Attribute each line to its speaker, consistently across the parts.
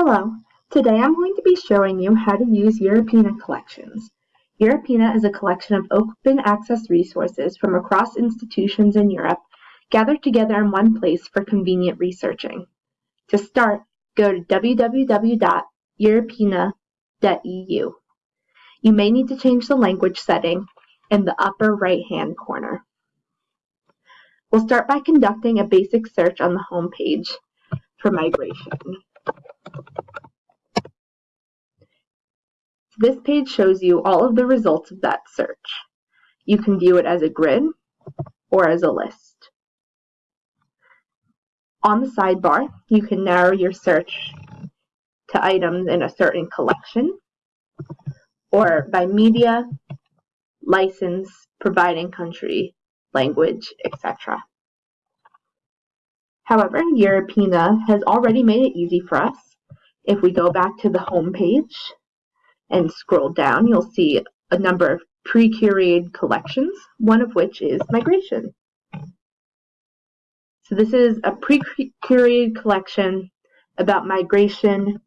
Speaker 1: Hello, today I'm going to be showing you how to use Europeana collections. Europeana is a collection of open access resources from across institutions in Europe gathered together in one place for convenient researching. To start, go to www.europeana.eu. You may need to change the language setting in the upper right hand corner. We'll start by conducting a basic search on the home page for migration. This page shows you all of the results of that search. You can view it as a grid or as a list. On the sidebar, you can narrow your search to items in a certain collection or by media, license, providing country, language, etc. However, Europeana has already made it easy for us. If we go back to the home page and scroll down, you'll see a number of pre-curated collections, one of which is migration. So this is a pre-curated collection about migration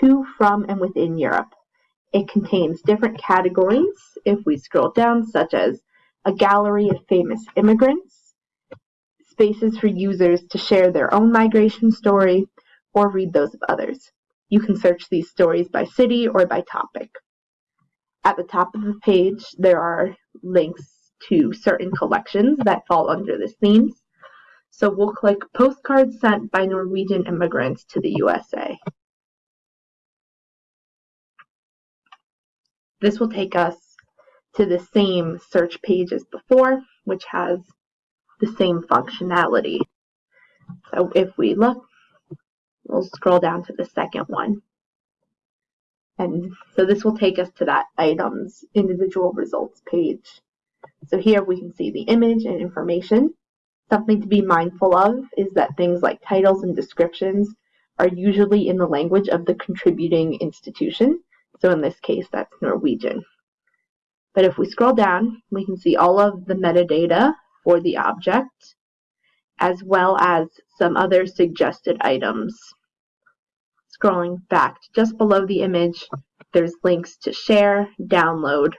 Speaker 1: to, from, and within Europe. It contains different categories, if we scroll down, such as a gallery of famous immigrants, spaces for users to share their own migration story, or read those of others. You can search these stories by city or by topic. At the top of the page, there are links to certain collections that fall under this themes. So we'll click Postcards Sent by Norwegian Immigrants to the USA. This will take us to the same search page as before, which has the same functionality. So if we look, We'll scroll down to the second one. And so this will take us to that item's individual results page. So here we can see the image and information. Something to be mindful of is that things like titles and descriptions are usually in the language of the contributing institution. So in this case, that's Norwegian. But if we scroll down, we can see all of the metadata for the object, as well as some other suggested items Scrolling back just below the image, there's links to share, download,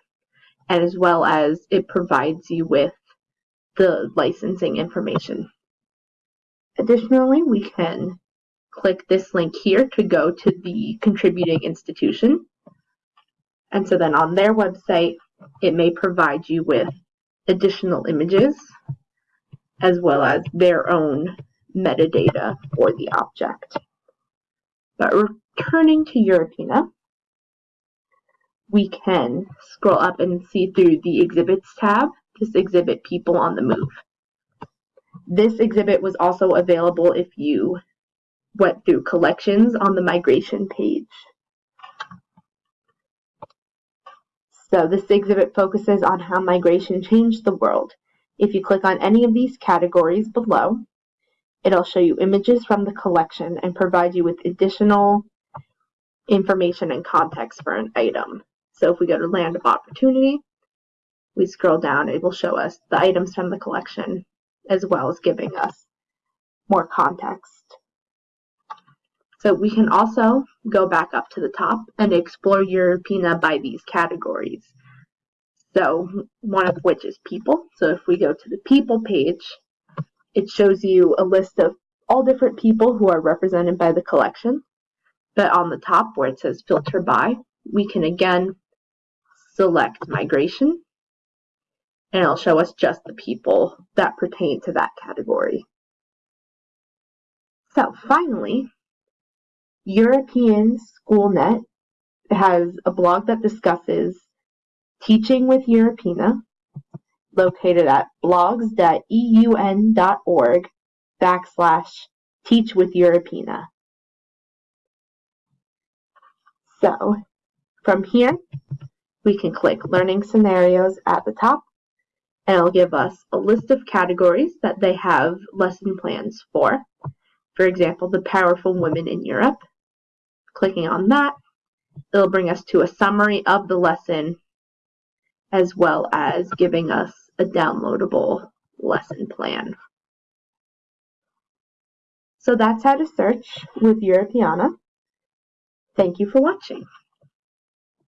Speaker 1: and as well as it provides you with the licensing information. Additionally, we can click this link here to go to the contributing institution. And so then on their website, it may provide you with additional images as well as their own metadata for the object. But returning to Europeana, we can scroll up and see through the exhibits tab, this exhibit people on the move. This exhibit was also available if you went through collections on the migration page. So this exhibit focuses on how migration changed the world. If you click on any of these categories below, It'll show you images from the collection and provide you with additional information and context for an item. So if we go to Land of Opportunity, we scroll down, it will show us the items from the collection as well as giving us more context. So we can also go back up to the top and explore Europeana by these categories. So one of which is people. So if we go to the people page, it shows you a list of all different people who are represented by the collection. But on the top where it says filter by, we can again select migration and it'll show us just the people that pertain to that category. So finally, European SchoolNet has a blog that discusses teaching with Europeana located at blogs.eun.org backslash teach with. So from here, we can click learning scenarios at the top and it'll give us a list of categories that they have lesson plans for. For example, the powerful women in Europe. Clicking on that, it'll bring us to a summary of the lesson as well as giving us a downloadable lesson plan. So that's how to search with Europeana. Thank you for watching.